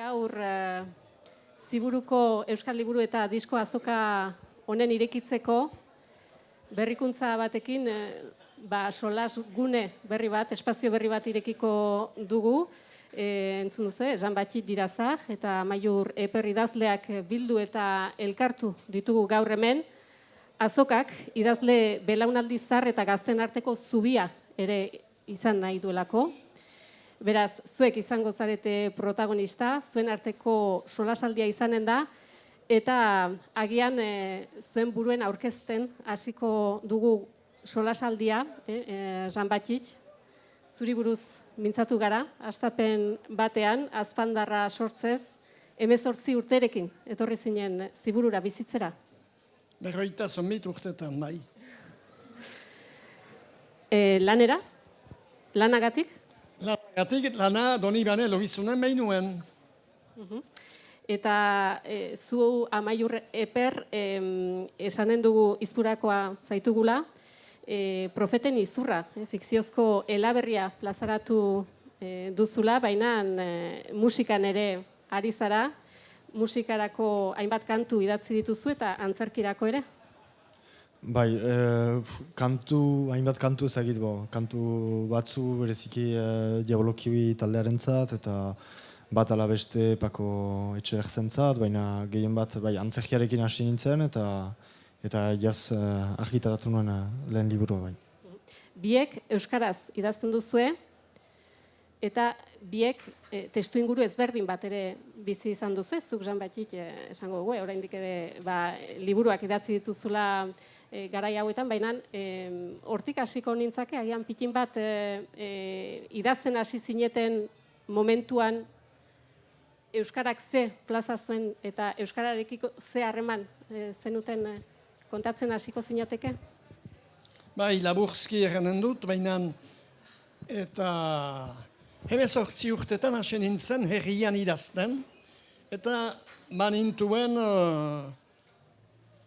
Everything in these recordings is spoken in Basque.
Gaur uh, ziburuko Euskal Liburu eta Disko Azoka honen irekitzeko berrikuntza batekin uh, ba, solas gune berri bat, espazio berri bat irekiko dugu. E, entzun duzu, Jean Batxit dirazak eta Maiur Eper idazleak bildu eta elkartu ditugu gaur hemen. Azokak idazle belaunaldi zar eta gazten arteko zubia ere izan nahi duelako. Beraz, zuek izango zarete protagonista, zuen arteko solasaldia izanen da, eta agian e, zuen buruen aurkezten hasiko dugu solasaldia, e, e, Jean Batxit, zuri buruz mintzatu gara, astapen batean, azpandarra sortzez, emezortzi urterekin, etorri zinen ziburura bizitzera. Berroita zomit urtetan, bai. E, lanera? Lanagatik? Lanagatik, lana doni bane logizunen behin nuen. Eta e, zu amaiur eper em, esanen dugu izpurakoa zaitugula, e, profeten izurra, e, fikziozko elaberria plazaratu e, duzula, baina e, musikan ere ari zara, musikarako hainbat kantu idatzi dituzu eta antzerkirako ere? Bai, e, kantu, hainbat kantu ezagit bo, kantu batzu bereziki e, diabolokiwi taldearentzat eta bat ala beste pako etxe zentzat, baina gehien bat bai, antzerkiarekin hasi nintzen eta eta jaz e, argitaratu nuen lehen liburua bai. Biek Euskaraz idazten duzue, eta biek e, testu inguru ezberdin bat ere bizi izan duzu, zuk jan batik e, esango dugu, oraindik ere ba, liburuak idatzi dituzula e, garai hauetan, baina hortik hasiko nintzake, agian pikin bat e, e, idazten hasi zineten momentuan Euskarak ze plaza zuen eta Euskararekiko ze harreman e, zenuten e, kontatzen hasiko zinateke? Bai, laburzki eranen dut, baina eta hemezortzi urtetan hasi nintzen herrian idazten, eta manintuen uh,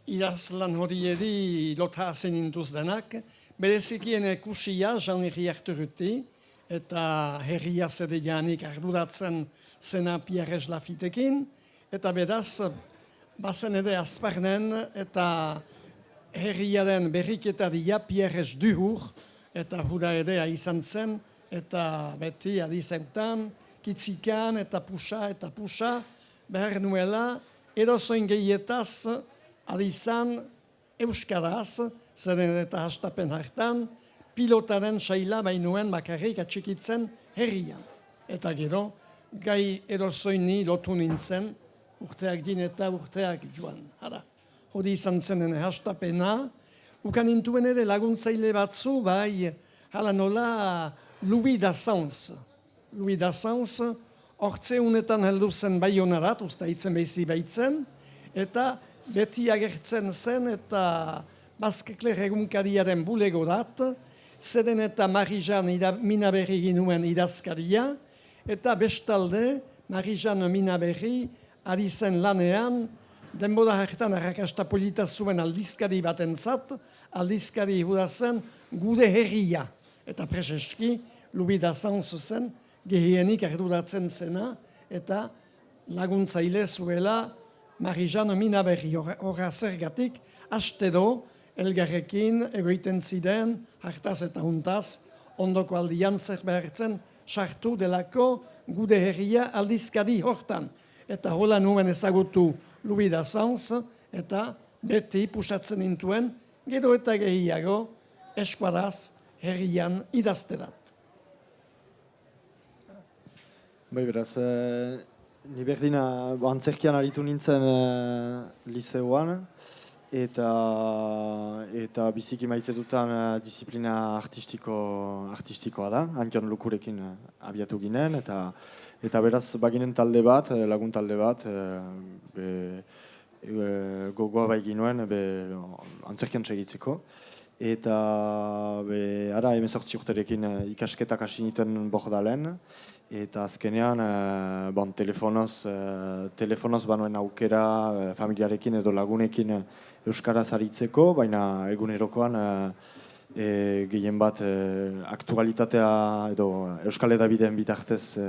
idazlan hori edi lota hazen intuz denak, berezikien ekusia jan herri harturuti, eta herria zede janik arduratzen zena Pierrez Lafitekin, eta bedaz, bazen ere azparnen, eta herriaren berriketa dia Pierrez duhur, eta hura edea izan zen, eta beti adizeutan, kitzikan eta pusa eta pusa, behar nuela, edozoin gehietaz adizan euskaraz, zeren eta hastapen hartan, pilotaren saila bainuen makarrik atxikitzen herrian. Eta gero, gai erozoini lotu nintzen, urteak din eta urteak joan. Hara, hori izan zenen hastapena, ukan intuen ere laguntzaile batzu, bai, hala nola, Louis Dassens. Louis Dassens, hortze unetan heldu zen bai honarat, usta hitzen behizi behitzen, eta beti agertzen zen eta Baskekler egunkariaren bulegorat, zeden eta Marijan Minaberri ginuen idazkaria, eta bestalde Marijan Minaberri ari zen lanean, denbora hartan arrakasta polita zuen aldizkari batentzat, aldizkari hura zen gure herria. Eta preseski, lubida zanzu zen, gehienik arduratzen zena, eta laguntzaile zuela Marijan Minaberri horra zergatik, haste do, elgarrekin egoiten ziren, hartaz eta huntaz, ondoko aldian zer behartzen, sartu delako gude herria aldizkadi hortan. Eta hola nuen ezagutu Lubida Sanz, eta beti pusatzen intuen, gero eta gehiago eskuadaz herrian idazterat. Bai, beraz, e, ni berdina antzerkian aritu nintzen e, liceoan, eta eta biziki maite dutan uh, disiplina artistiko artistikoa da, Antion Lukurekin abiatu ginen, eta eta beraz baginen talde bat, lagun talde bat, be, gogoa bai ginuen, be, antzerkian segitzeko. Eta be, ara emezortzi urterekin ikasketak hasi nituen bordalen, Eta azkenean, e, bon, telefonoz, e, telefonoz banuen aukera e, familiarekin edo lagunekin Euskaraz aritzeko, baina egunerokoan e, gehien bat e, aktualitatea edo Euskal Edabideen bitartez e,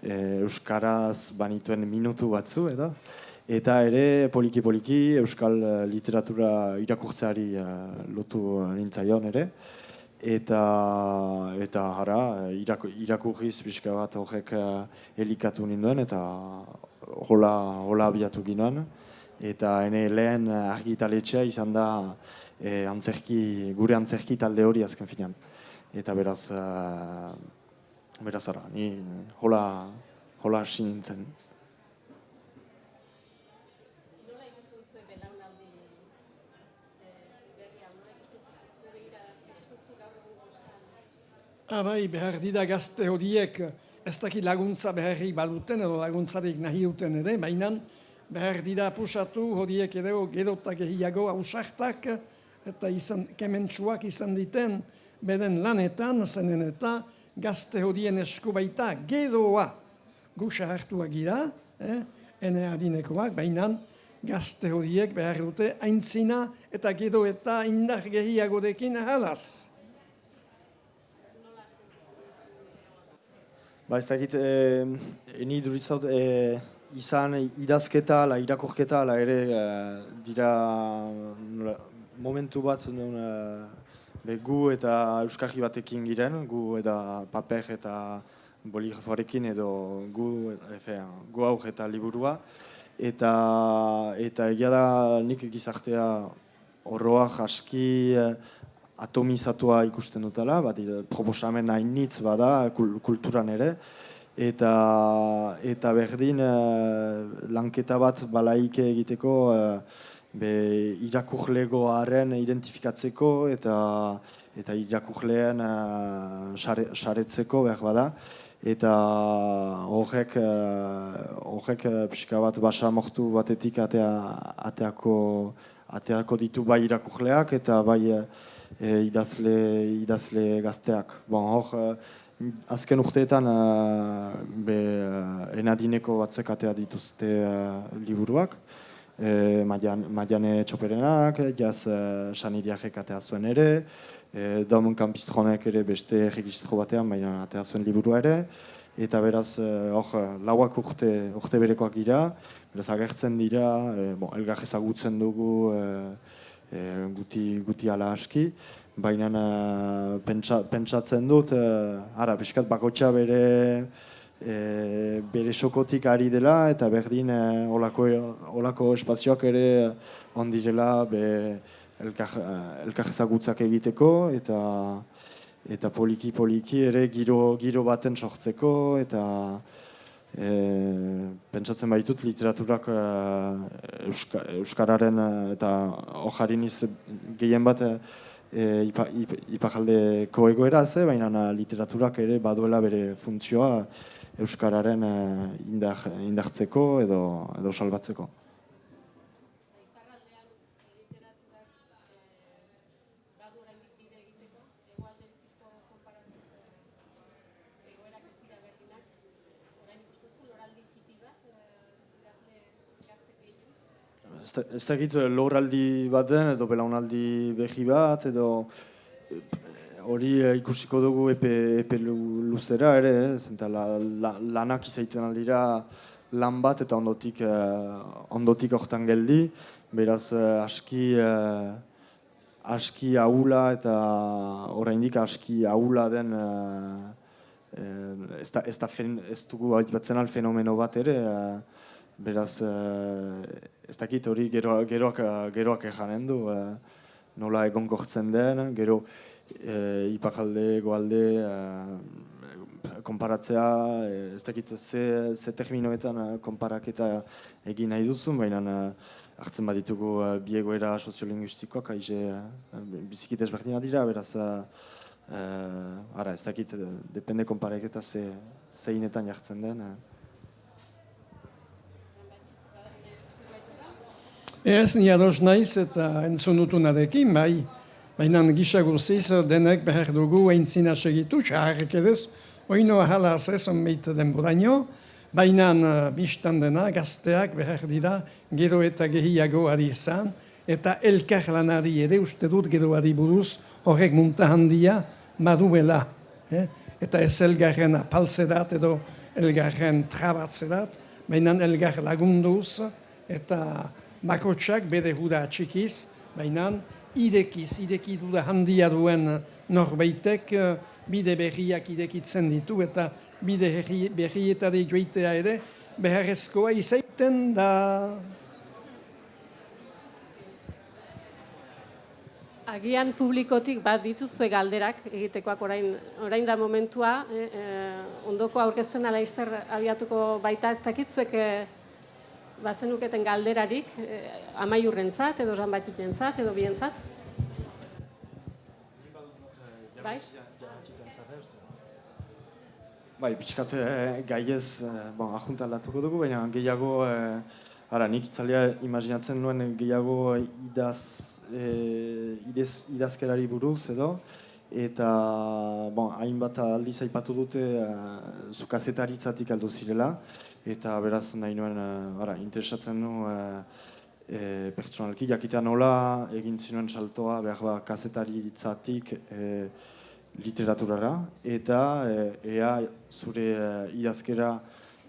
e, Euskaraz banituen minutu batzu, edo. Eta ere, poliki-poliki, Euskal eh, literatura irakurtzeari eh, lotu nintzaion ere. Eta, eta irak, irakurriz pixka bat horrek eh, elikatu ninduen, eta hola, hola abiatu ginoen. Eta ene lehen argitaletxea izan da e, antzerki, gure antzerki talde hori azken finean. Eta beraz, beraz ara, ni hola, hola hasi nintzen. Abai, behar dira gazte horiek ez daki laguntza beharrik baduten edo laguntzarik nahi duten ere, baina behar dira pusatu horiek ere gerotak egiago hausartak eta izan, kementsuak izan diten beren lanetan, zenen eta gazte horien esku baita geroa gusa hartuak gira, eh, ene adinekoak, baina gazte horiek behar dute aintzina eta gero eta indar gehiagorekin halaz. Ba ez dakit, e, eni duritzat, e, izan idazketa, la irakorketa, la ere e, dira momentu bat nun, e, gu eta euskarri batekin giren, gu eta paper eta boligrafoarekin edo gu, efe, gu aur eta liburua. Eta, eta egia da nik gizartea horroak aski atomizatua ikusten dutela, bat proposamen hainitz bada kulturan ere, eta, eta berdin uh, lanketa bat balaike egiteko uh, be, irakurlegoaren identifikatzeko eta eta irakurleen uh, saretzeko behar bada. Eta horrek, horrek pixka bat basa mortu batetik atea, ateako, ateako ditu bai irakurleak eta bai e, idazle, idazle gazteak. Bon, hor, e, azken urteetan e, be, e, enadineko batzuk atea dituzte liburuak. E, Madiane Txoperenak, jaz e, Sanidiakek atea zuen ere, e, Domon Kampistronek ere beste registro batean, baina atea zuen liburua ere. Eta beraz, hor, lauak urte, urte berekoak dira, beraz agertzen dira, e, bon, elgar ezagutzen dugu, e, guti, guti ala aski, baina uh, pentsa, pentsatzen dut, uh, ara, piskat bakotxa bere, e, bere sokotik ari dela, eta berdin uh, olako, olako espazioak ere ondirela be, elkar, elkar ezagutzak egiteko, eta eta poliki poliki ere giro, giro baten sortzeko, eta E, pentsatzen baitut literaturak e, Euska, Euskararen e, eta ojarin iz gehien bat e, ipajaldeko egoera ze, baina literaturak ere baduela bere funtzioa Euskararen indar, indartzeko edo, edo salbatzeko. Ez dakit eh, loraldi bat den edo belaunaldi behi bat edo eh, hori eh, ikusiko dugu epe, epe luzera ere, zenta la, la, lanak izaiten aldira lan bat eta ondotik ondotik hortan geldi, beraz aski aski ahula eta oraindik aski ahula den ez, da, ez, da fen, ez dugu batzen al fenomeno bat ere, Beraz, uh, ez dakit hori gero, geroak, geroak ejanen du, uh, nola egon gortzen den, gero uh, ipakalde, goalde, uh, konparatzea, ez dakit ze, ze terminoetan konparaketa egin nahi duzu, baina hartzen baditugu biegoera soziolinguistikoak, haize uh, bizikit ezberdina dira, beraz, uh, ara, ez dakit, depende konparaketa ze, zeinetan jartzen den. Ez ni ados naiz eta entzun dutunarekin, bai, baina gisa guztiz denek behar dugu eintzina segitu, xaharrek edez, oino ahala ez onbeite den buraino, baina uh, biztan dena gazteak behar dira gero eta gehiago ari izan, eta elkar lanari ere uste dut gero ari buruz horrek munta handia maduela. Eh? Eta ez elgarren apalzerat edo elgarren trabatzerat, baina elgar lagunduz, eta bakotsak bere huda atxikiz, baina idekiz, ideki duda handia duen norbaitek eh, bide berriak idekitzen ditu, eta bide herri- berrietari joitea ere, beharrezkoa izaiten da... Agian publikotik bat dituzue galderak egitekoak orain, orain da momentua, e, e, ondoko aurkezpena laizter abiatuko baita. Ez dakitzuek e, bazenuketen galderarik e, amaiurrentzat edo zanbatxitentzat edo bientzat? Bai? Bai, pixkat eh, gaiez, eh, bon, ajuntaldatuko dugu, baina gehiago, eh, ara, nik itzalea imaginatzen nuen gehiago idaz, eh, idez, idazkerari buruz edo, eta, bon, hainbat aldiz aipatu dute eh, zu kazetaritzatik aldo zirela, eta beraz nahi nuen, eh, ara, interesatzen nu, eh, eh, pertsonalki, jakitea nola egin zinuen saltoa, behar ba, kazetaritzatik, eh, literaturara eta eh, ea zure eh, idazkera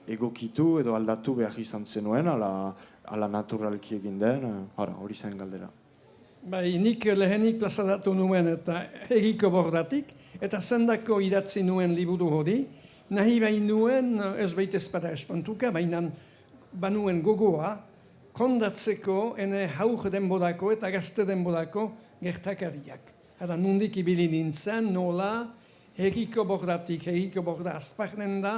egokitu edo aldatu behar izan zenuen, ala, ala naturalki egin den, ara, hori zen galdera. Bai, nik lehenik plazaratu nuen eta egiko bordatik, eta zendako idatzi nuen liburu hori, nahi bain nuen, ez baita ezpada espantuka, baina banuen gogoa, kondatzeko ene haur denborako eta gazte denborako gertakariak. Hada nundik ibili nintzen, nola, egiko bordatik, egiko borda azparnen da,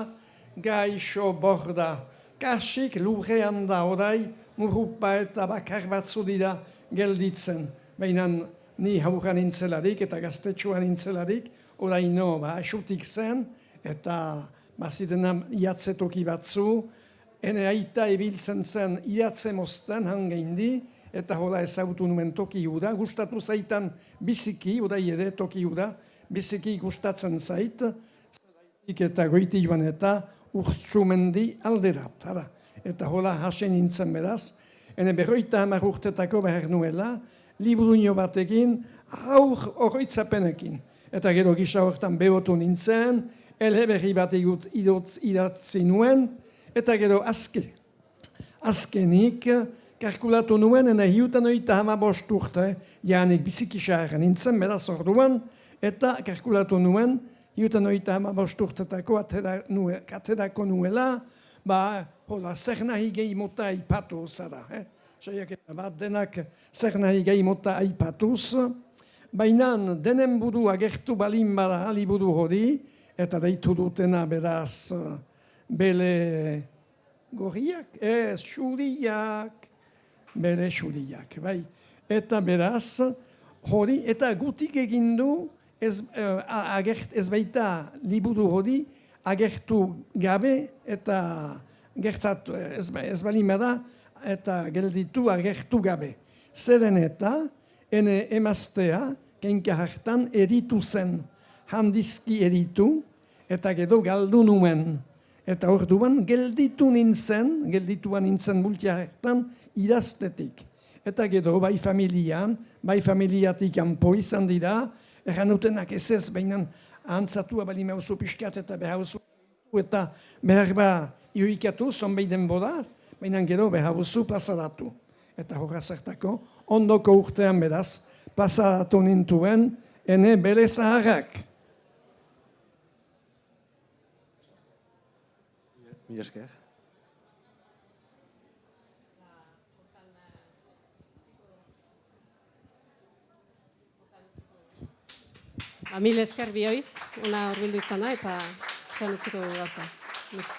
gaixo borda, kasik lurrean da orai, murrupa eta bakar batzu dira gelditzen. Baina ni hauran nintzelarik eta gaztetxoan nintzelarik, oraino ba, asutik zen, eta bazidena iatze toki batzu, ene aita ibiltzen zen iatze mozten hangeindi, eta hola ezagutu nuen toki huda, gustatu zaitan biziki, orai ere toki huda, biziki gustatzen zait, zeraitik eta goiti joan eta urtsumendi alderat, hara. Eta hola hasen nintzen beraz, ene berroita hamar urtetako behar nuela, liburuño batekin, aur horroitzapenekin. Eta gero gisa hortan behotu nintzen, elheberri bat igut idotz idatzi nuen, eta gero azke, azkenik, kalkulatu nuen, ene hiutan oita hama bost urte, janik bizikisaren nintzen, beraz orduan, eta kalkulatu nuen, hiutan oita hama bost urtetako aterako nuela, ba, hola, zer nahi gehi mota aipatu zara, eh? Saiaketa bat, denak zer nahi gehi mota aipatuz, baina denen buru agertu balin bada liburu hori, eta deitu dutena beraz bele gorriak, ez, xuriak, bere xuriak, bai. Eta beraz, hori, eta gutik egin du, ez, eh, a- agert, ez baita liburu hori, agertu gabe eta gertatu, ez, ba- ez bali da, eta gelditu agertu gabe. Zeren eta, ene emaztea, kenka hartan eritu zen, handizki eritu, eta gero galdu nuen. Eta orduan gelditu nintzen, geldituan nintzen multia hartan, idaztetik. Eta gero bai familian, bai familiatik kanpo izan dira, erran dutenak ez ez, baina antzatua bali mauzu pixkat eta behauzu eta behar ba irikatu zonbait denbora, baina gero behauzu plazaratu. Eta horra zertako, ondoko urtean beraz, plazaratu nintuen, ene bere zaharrak. Mila esker. Ba, mil esker bioi, ona horbildu izana eta zan utziko dugu.